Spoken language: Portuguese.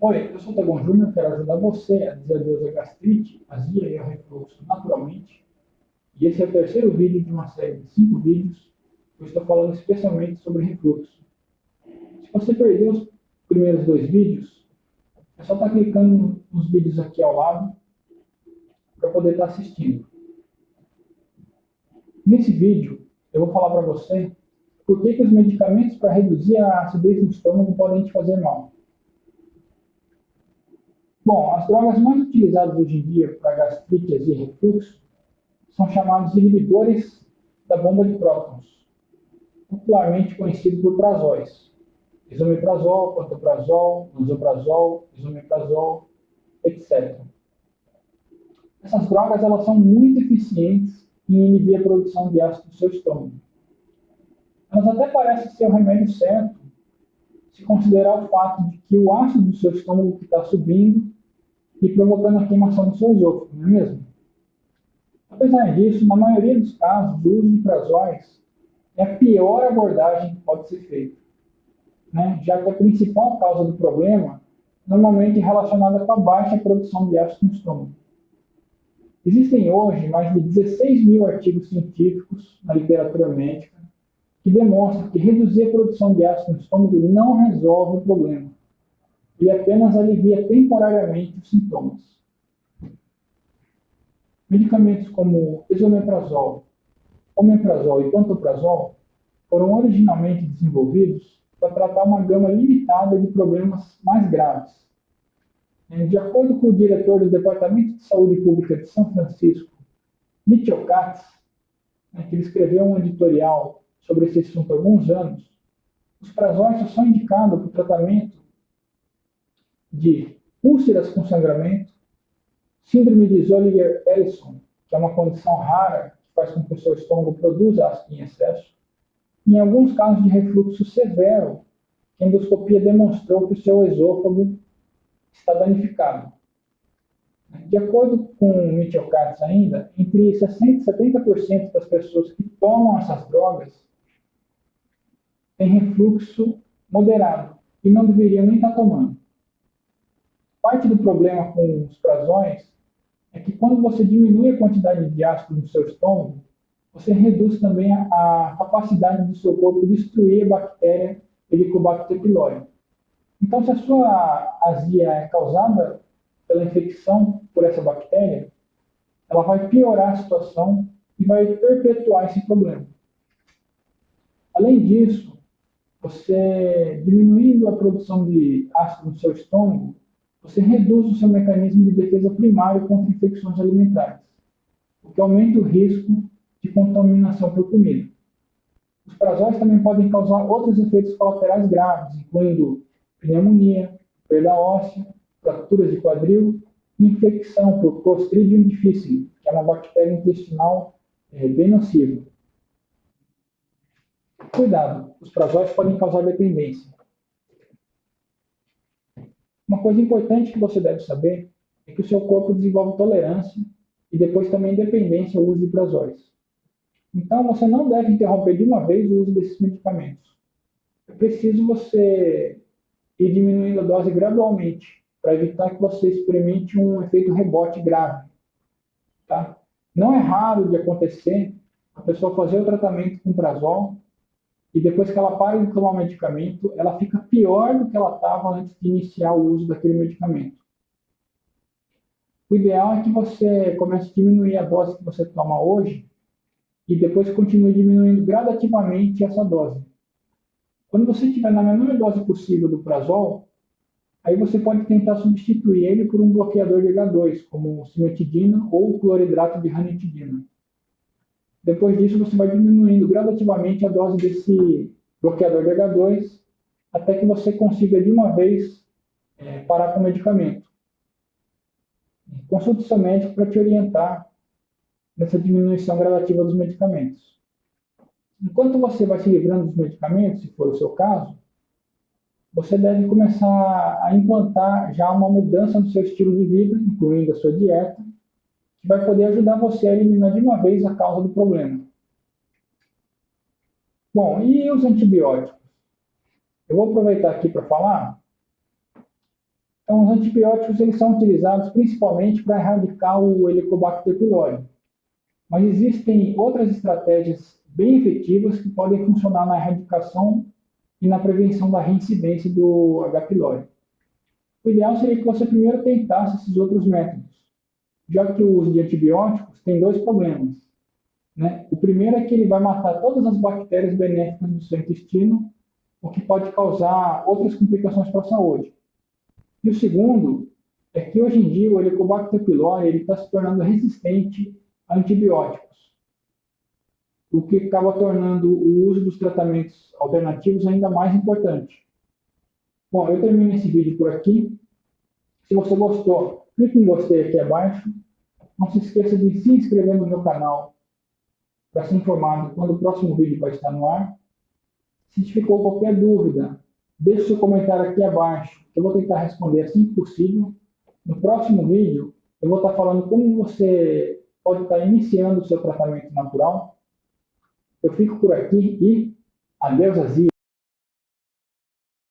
Oi, eu sou Tagon Júnior, quero ajudar você a dizer adeus à gastrite, azia e ao refluxo naturalmente. E esse é o terceiro vídeo de uma série de cinco vídeos que eu estou falando especialmente sobre refluxo. Se você perdeu os primeiros dois vídeos, é só estar tá clicando nos vídeos aqui ao lado para poder estar tá assistindo. Nesse vídeo, eu vou falar para você por que, que os medicamentos para reduzir a acidez no estômago podem te fazer mal. Bom, as drogas mais utilizadas hoje em dia para gastrite e refluxo são chamados inibidores da bomba de prótons, popularmente conhecido por prazóis. Isomeprazol, pantoprazol, nosoprazol, isomeprazol, etc. Essas drogas elas são muito eficientes em inibir a produção de ácido no seu estômago. Elas até parecem ser o remédio certo se considerar o fato de que o ácido do seu estômago está subindo e provocando a queimação do seu esôfago, não é mesmo? Apesar disso, na maioria dos casos, o uso de prazóis é a pior abordagem que pode ser feita, né? já que a principal causa do problema normalmente é relacionada com a baixa produção de ácido no estômago. Existem hoje mais de 16 mil artigos científicos na literatura médica que demonstram que reduzir a produção de ácido no estômago não resolve o problema e apenas alivia temporariamente os sintomas. Medicamentos como esomeprazol, omeprazol e pantoprazol foram originalmente desenvolvidos para tratar uma gama limitada de problemas mais graves. De acordo com o diretor do Departamento de Saúde Pública de São Francisco, Mitchell Katz, né, que escreveu um editorial sobre esse assunto há alguns anos, os prazóis só são indicados para o tratamento de úlceras com sangramento, síndrome de Zolliger-Ellison, que é uma condição rara que faz com que o seu estômago produza ácido em excesso, em alguns casos de refluxo severo, a endoscopia demonstrou que o seu esôfago está danificado. De acordo com Mitchell Katz ainda, entre 60% e 70% das pessoas que tomam essas drogas têm refluxo moderado e não deveriam nem estar tomando. Parte do problema com os prazões é que quando você diminui a quantidade de ácido no seu estômago, você reduz também a, a capacidade do seu corpo de destruir a bactéria Helicobacter pylori. Então, se a sua azia é causada pela infecção por essa bactéria, ela vai piorar a situação e vai perpetuar esse problema. Além disso, você diminuindo a produção de ácido no seu estômago, você reduz o seu mecanismo de defesa primário contra infecções alimentares, o que aumenta o risco de contaminação por comida. Os prazóis também podem causar outros efeitos colaterais graves, incluindo pneumonia, perda óssea, fraturas de quadril e infecção por Clostridium difficile, que é uma bactéria intestinal é, bem nociva. Cuidado, os prazóis podem causar dependência. Uma coisa importante que você deve saber é que o seu corpo desenvolve tolerância e depois também dependência ao uso de prazóis. Então, você não deve interromper de uma vez o uso desses medicamentos. É preciso você ir diminuindo a dose gradualmente, para evitar que você experimente um efeito rebote grave. Tá? Não é raro de acontecer a pessoa fazer o tratamento com prazol e depois que ela para de tomar o medicamento, ela fica pior do que ela estava antes de iniciar o uso daquele medicamento. O ideal é que você comece a diminuir a dose que você toma hoje e depois continue diminuindo gradativamente essa dose. Quando você estiver na menor dose possível do prazol, aí você pode tentar substituir ele por um bloqueador de H2, como cimetidina ou cloridrato de ranitidina. Depois disso, você vai diminuindo gradativamente a dose desse bloqueador de H2 até que você consiga de uma vez é, parar com o medicamento. Consulte seu médico para te orientar nessa diminuição gradativa dos medicamentos. Enquanto você vai se livrando dos medicamentos, se for o seu caso, você deve começar a implantar já uma mudança no seu estilo de vida, incluindo a sua dieta, vai poder ajudar você a eliminar de uma vez a causa do problema. Bom, e os antibióticos? Eu vou aproveitar aqui para falar Então, os antibióticos eles são utilizados principalmente para erradicar o Helicobacter pylori. Mas existem outras estratégias bem efetivas que podem funcionar na erradicação e na prevenção da reincidência do H. pylori. O ideal seria que você primeiro tentasse esses outros métodos, já que o uso de antibióticos tem dois problemas. Né? O primeiro é que ele vai matar todas as bactérias benéficas do seu intestino, o que pode causar outras complicações para a saúde. E o segundo é que hoje em dia o Helicobacter pylori está se tornando resistente a antibióticos, o que acaba tornando o uso dos tratamentos alternativos ainda mais importante. Bom, eu termino esse vídeo por aqui. Se você gostou, clique em gostei aqui abaixo. Não se esqueça de se inscrever no meu canal para ser informado quando o próximo vídeo vai estar no ar. Se ficou qualquer dúvida, deixe seu comentário aqui abaixo, eu vou tentar responder assim que possível. No próximo vídeo, eu vou estar falando como você pode estar iniciando o seu tratamento natural. Eu fico por aqui e adeus, Azia!